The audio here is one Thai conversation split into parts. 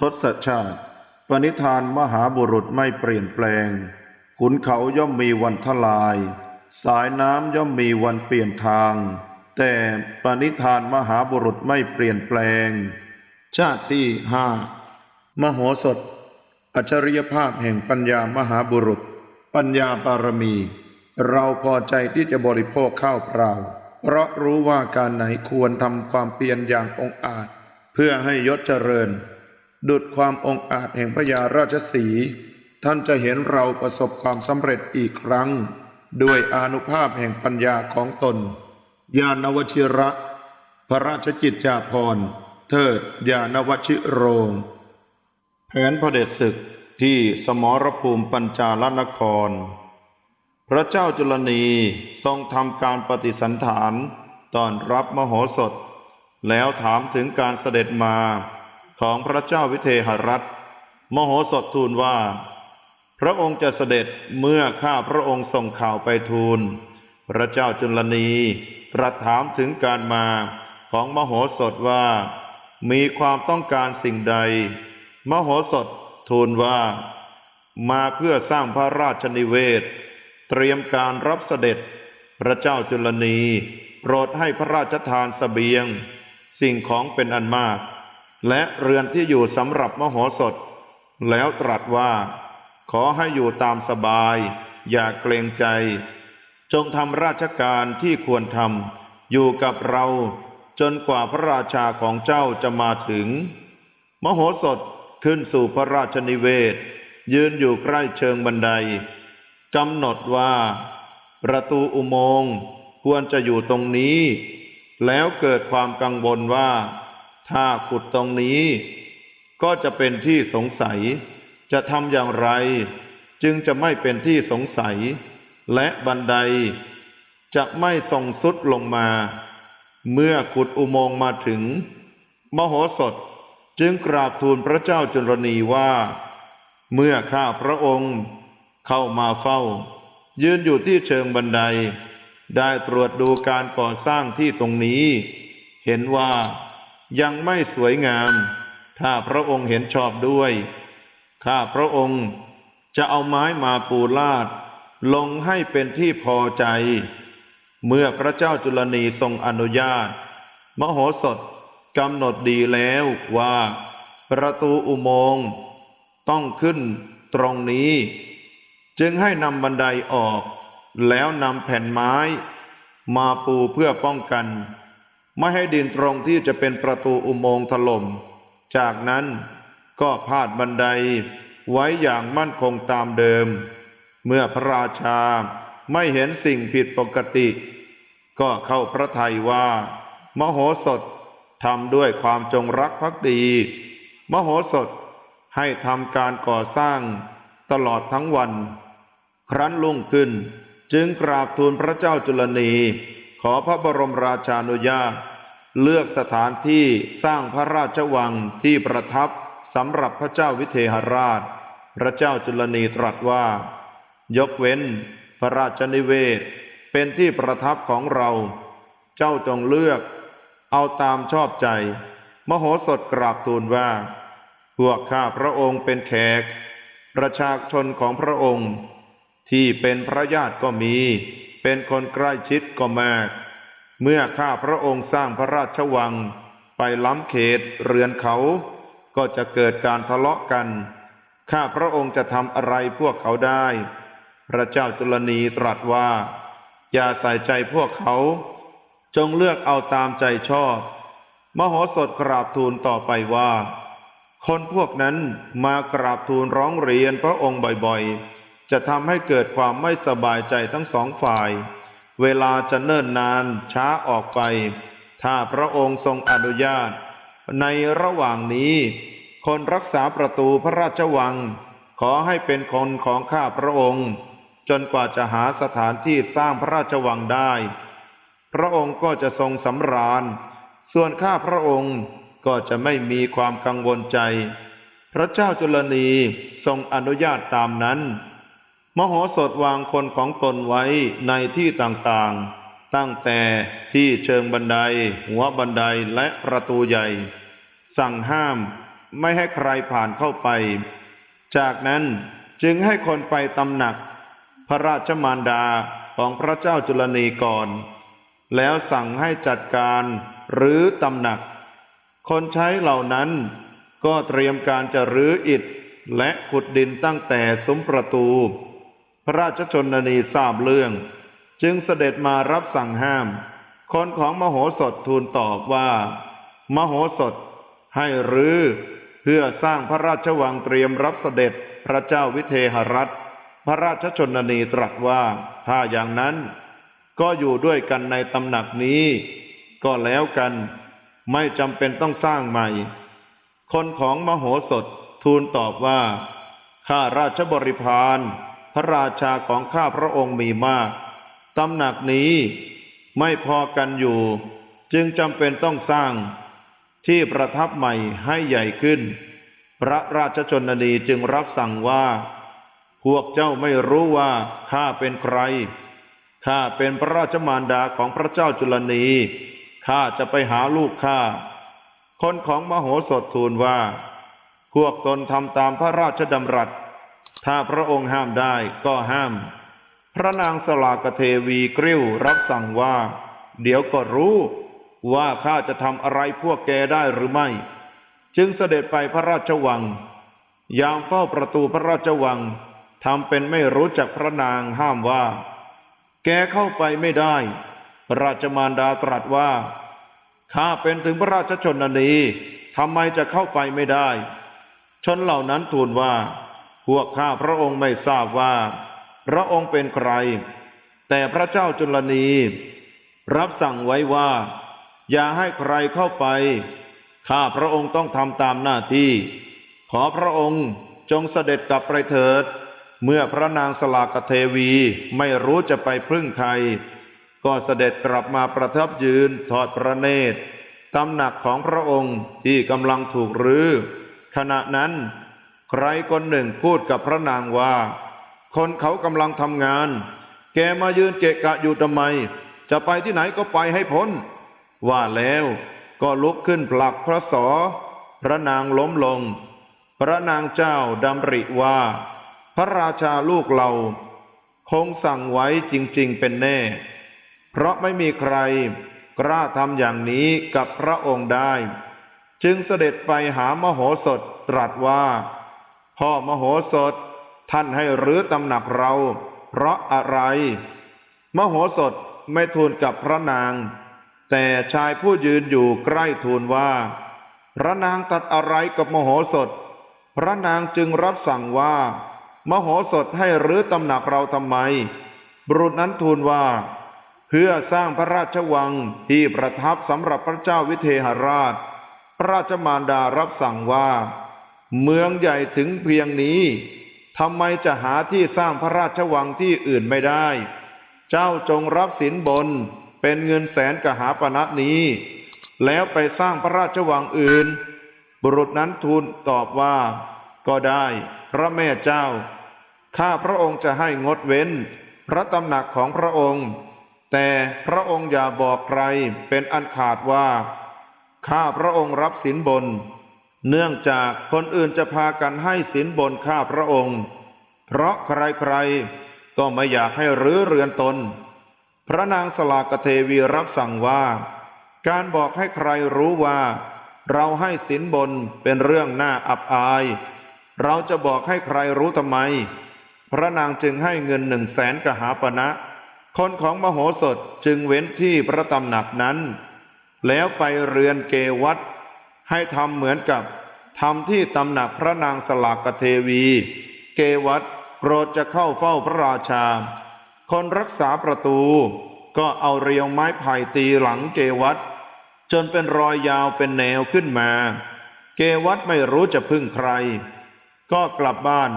ทศชาติ ปณิธานมหาบุรุษไม่เปลี่ยนแปลง ขุนเขาย่อมมีวันทลาย สายน้ำย่อมมีวันเปลี่ยนทาง แต่ปณิธานมหาบุรุษไม่เปลี่ยนแปลง ชาติที่ห้ามโหสถ อัจฉริยภาพแห่งปัญญามหาบุรุษ ปัญญาบารมี เราพอใจที่จะบริโภคข้าวเปล่า เพราะรู้ว่าการไหนควรทำความเพียรอย่างองอาจ เพื่อให้ยศเจริญ ดุดความองอาจแห่งพญาราชสี ท่านจะเห็นเราประสบความสำเร็จอีกครั้ง ด้วยอนุภาพแห่งปัญญาของตน ญาณวชิระ พระราชกิจจาภรณ์ เทิดญาณวชิโรง แผนพระเดชศึกที่สมรภูมิปัญจาลนคร พระเจ้าจุลนีทรงทำการปฏิสันฐานตอนรับมโหสถ แล้วถามถึงการเสด็จมา ของพระเจ้าวิเทหรัฐ มโหสถทูลว่า พระองค์จะเสด็จเมื่อข้าพระองค์ส่งข่าวไปทูล พระเจ้าจุลนีตรัสถามถึงการมาของมโหสถว่า มีความต้องการสิ่งใด มโหสถทูลว่า มาเพื่อสร้างพระราชนิเวศ เตรียมการรับเสด็จ พระเจ้าจุลนีโปรดให้พระราชทานสเสบียง สิ่งของเป็นอันมาก และเรือนที่อยู่สำหรับมโหสถ แล้วตรัสว่า ขอให้อยู่ตามสบาย อย่าเกรงใจ จงทำราชการที่ควรทำอยู่กับเรา จนกว่าพระราชาของเจ้าจะมาถึง มโหสถขึ้นสู่พระราชนิเวศ ยืนอยู่ใกล้เชิงบันไดกำหนดว่า ประตูอุโมงค์ควรจะอยู่ตรงนี้ แล้วเกิดความกังวลว่า ถ้าขุดตรงนี้ ก็จะเป็นที่สงสัย จะทำอย่างไร จึงจะไม่เป็นที่สงสัย และบันได จะไม่ส่งสุดลงมา เมื่อขุดอุโมงค์มาถึง มโหสถจึงกราบทูลพระเจ้าจุลนีว่า เมื่อข้าพระองค์เข้ามาเฝ้า ยืนอยู่ที่เชิงบันได ได้ตรวจดูการก่อสร้างที่ตรงนี้ เห็นว่า ยังไม่สวยงาม ถ้าพระองค์เห็นชอบด้วย ข้าพระองค์จะเอาไม้มาปูลาด ลงให้เป็นที่พอใจ เมื่อพระเจ้าจุลนีทรงอนุญาต มโหสถกำหนดดีแล้วว่า ประตูอุโมงค์ต้องขึ้นตรงนี้ จึงให้นำบันไดออก แล้วนำแผ่นไม้ มาปูเพื่อป้องกัน ไม่ให้ดินตรงที่จะเป็นประตูอุโมงค์ถล่ม จากนั้นก็พาดบันไดไว้อย่างมั่นคงตามเดิม เมื่อพระราชาไม่เห็นสิ่งผิดปกติ ก็เข้าพระทัยว่า มโหสถทำด้วยความจงรักภักดี มโหสถให้ทำการก่อสร้างตลอดทั้งวัน ครั้นลุ่งขึ้นจึงกราบทูลพระเจ้าจุลนี อพระบรมราชานุญาต เลือกสถานที่สร้างพระราชวังที่ประทับสำหรับพระเจ้าวิเทหราช พระเจ้าจุลนีตรัสว่า ยกเว้น พระราชนิเวศ เป็นที่ประทับของเรา เจ้าจงเลือก เอาตามชอบใจ มโหสถกราบทูลว่า พวกข้าพระองค์เป็นแขก ประชาชนของพระองค์ ที่เป็นพระญาติก็มี เป็นคนใกล้ชิดก็มาก เมื่อข้าพระองค์สร้างพระราชวัง ไปล้ำเขตเรือนเขา ก็จะเกิดการทะเลาะกัน ข้าพระองค์จะทำอะไรพวกเขาได้ พระเจ้าจุลนีตรัสว่า อย่าใส่ใจพวกเขา จงเลือกเอาตามใจชอบ มโหสถกราบทูลต่อไปว่า คนพวกนั้นมากราบทูลร้องเรียนพระองค์บ่อยๆ จะทำให้เกิดความไม่สบายใจทั้งสองฝ่าย เวลาจะเนิ่นนานช้าออกไป ถ้าพระองค์ทรงอนุญาต ในระหว่างนี้ คนรักษาประตูพระราชวัง ขอให้เป็นคนของข้าพระองค์ จนกว่าจะหาสถานที่สร้างพระราชวังได้ พระองค์ก็จะทรงสำราญ ส่วนข้าพระองค์ก็จะไม่มีความกังวลใจ พระเจ้าจุลนีทรงอนุญาตตามนั้น มโหสถวางคนของตนไว้ในที่ต่างๆ ตั้งแต่ที่เชิงบันได หัวบันไดและประตูใหญ่ สั่งห้ามไม่ให้ใครผ่านเข้าไป จากนั้นจึงให้คนไปตำหนัก พระราชมารดาของพระเจ้าจุลนีก่อน แล้วสั่งให้จัดการหรือตำหนัก คนใช้เหล่านั้นก็เตรียมการจะรื้ออิฐและขุดดินตั้งแต่ซุ้มประตู พระราชชนนีทราบเรื่อง จึงเสด็จมารับสั่งห้าม คนของมโหสถทูลตอบว่า มโหสถให้รื้อเพื่อสร้างพระราชวังเตรียมรับเสด็จพระเจ้าวิเทหรัฐ พระราชชนนีตรัสว่าถ้าอย่างนั้น ก็อยู่ด้วยกันในตำหนักนี้ ก็แล้วกันไม่จำเป็นต้องสร้างใหม่ คนของมโหสถทูลตอบว่า ข้าราชบริพาร ระราชาของข้าพระองค์มีมากตำหนักนี้ไม่พอกันอยู่ จึงจำเป็นต้องสร้างที่ประทับใหม่ให้ใหญ่ขึ้น พระราชชนนีจึงรับสั่งว่า พวกเจ้าไม่รู้ว่าข้าเป็นใคร ข้าเป็นพระราชมารดาของพระเจ้าจุลนี ข้าจะไปหาลูกข้า คนของมโหสถทูลว่า พวกตนทำตามพระราชดำรัส ถ้าพระองค์ห้ามได้ก็ห้าม พระนางสลากเทวีกริ้วรับสั่งว่า เดี๋ยวก็รู้ว่าข้าจะทำอะไรพวกแกได้หรือไม่ จึงเสด็จไปพระราชวัง ยามเฝ้าประตูพระราชวังทำเป็นไม่รู้จักพระนางห้ามว่า แกเข้าไปไม่ได้พระราชมารดาตรัสว่า ข้าเป็นถึงพระราชชนนีทำไมจะเข้าไปไม่ได้ ชนเหล่านั้นทูลว่า พวกข้าพระองค์ไม่ทราบว่า พระองค์เป็นใคร แต่พระเจ้าจุลนี รับสั่งไว้ว่า อย่าให้ใครเข้าไป ข้าพระองค์ต้องทำตามหน้าที่ ขอพระองค์จงเสด็จกลับไปเถิด เมื่อพระนางสลากเทวีไม่รู้จะไปพึ่งใคร ก็เสด็จกลับมาประทับยืนทอดพระเนตรตำหนักของพระองค์ที่กำลังถูกรื้อขณะนั้น ใครคนหนึ่งพูดกับพระนางว่า คนเขากำลังทำงาน แกมายืนเกะกะอยู่ทำไม จะไปที่ไหนก็ไปให้พ้น ว่าแล้วก็ลุกขึ้นผลักพระสอ พระนางล้มลง พระนางเจ้าดำริว่า พระราชาลูกเราคงสั่งไว้จริง ๆ เป็นแน่ เพราะไม่มีใครกล้าทำอย่างนี้กับพระองค์ได้ จึงเสด็จไปหามโหสถตรัสว่า พ่อมโหสถ ท่านให้รื้อตำหนักเรา เพราะอะไร มโหสถไม่ทูลกับพระนาง แต่ชายผู้ยืนอยู่ใกล้ทูลว่า พระนางตัดอะไรกับมโหสถ พระนางจึงรับสั่งว่า มโหสถให้รื้อตำหนักเราทำไม บุรุษนั้นทูลว่า เพื่อสร้างพระราชวังที่ประทับสำหรับพระเจ้าวิเทหราช พระราชมารดารับสั่งว่า เมืองใหญ่ถึงเพียงนี้ทำไมจะหาที่สร้างพระราชวังที่อื่นไม่ได้ เจ้าจงรับสินบนเป็นเงินแสนกหาปณะนี้ แล้วไปสร้างพระราชวังอื่น บุรุษนั้นทูลตอบว่า ก็ได้พระแม่เจ้า ข้าพระองค์จะให้งดเว้น พระตำหนักของพระองค์ แต่พระองค์อย่าบอกใครเป็นอันขาดว่า ข้าพระองค์รับสินบน เนื่องจากคนอื่นจะพากันให้สินบนข้าพระองค์ เพราะใครๆ ก็ไม่อยากให้รื้อเรือนตน พระนางสลากเทวีรับสั่งว่า การบอกให้ใครรู้ว่า เราให้สินบนเป็นเรื่องน่าอับอาย เราจะบอกให้ใครรู้ทำไม พระนางจึงให้เงินหนึ่งแสนกหาปณะคนของมโหสถจึงเว้นที่พระตำหนักนั้น แล้วไปเรือนเกวัต ให้ทำเหมือนกับทำที่ตำหนักพระนางสลากเทวี เกวัตโปรดจะเข้าเฝ้าพระราชา คนรักษาประตู ก็เอาเรียวไม้ไผ่ตีหลังเกวัตจนเป็นรอยยาวเป็นแนวขึ้นมา เกวัตไม่รู้จะพึ่งใคร ก็กลับบ้าน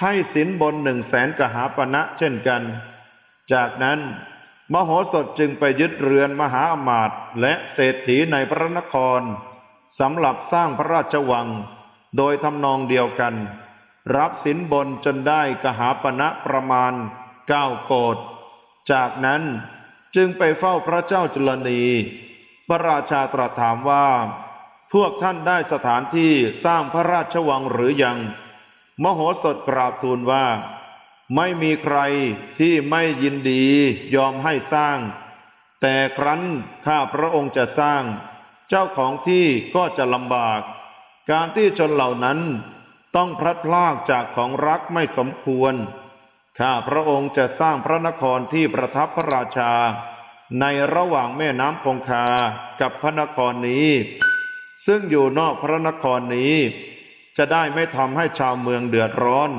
ให้สินบนหนึ่งแสนกหาปณะเช่นกัน จากนั้นมโหสถจึงไปยึดเรือนมหาอมาตย์และเศรษฐีในพระนคร สำหรับสร้างพระราชวัง โดยทำนองเดียวกัน รับสินบนจนได้กหาปณะประมาณเก้าโกดจากนั้นจึงไปเฝ้าพระเจ้าจุลนี พระราชาตรัสถามว่า พวกท่านได้สถานที่สร้างพระราชวังหรือยัง มโหสถกราบทูลว่า ไม่มีใครที่ไม่ยินดียอมให้สร้าง แต่ครั้นข้าพระองค์จะสร้าง เจ้าของที่ก็จะลำบาก การที่ชนเหล่านั้นต้องพลัดพรากจากของรักไม่สมควร ข้าพระองค์จะสร้างพระนครที่ประทับพระราชา ในระหว่างแม่น้ำคงคากับพระนครนี้ ซึ่งอยู่นอกพระนครนี้ จะได้ไม่ทำให้ชาวเมืองเดือดร้อน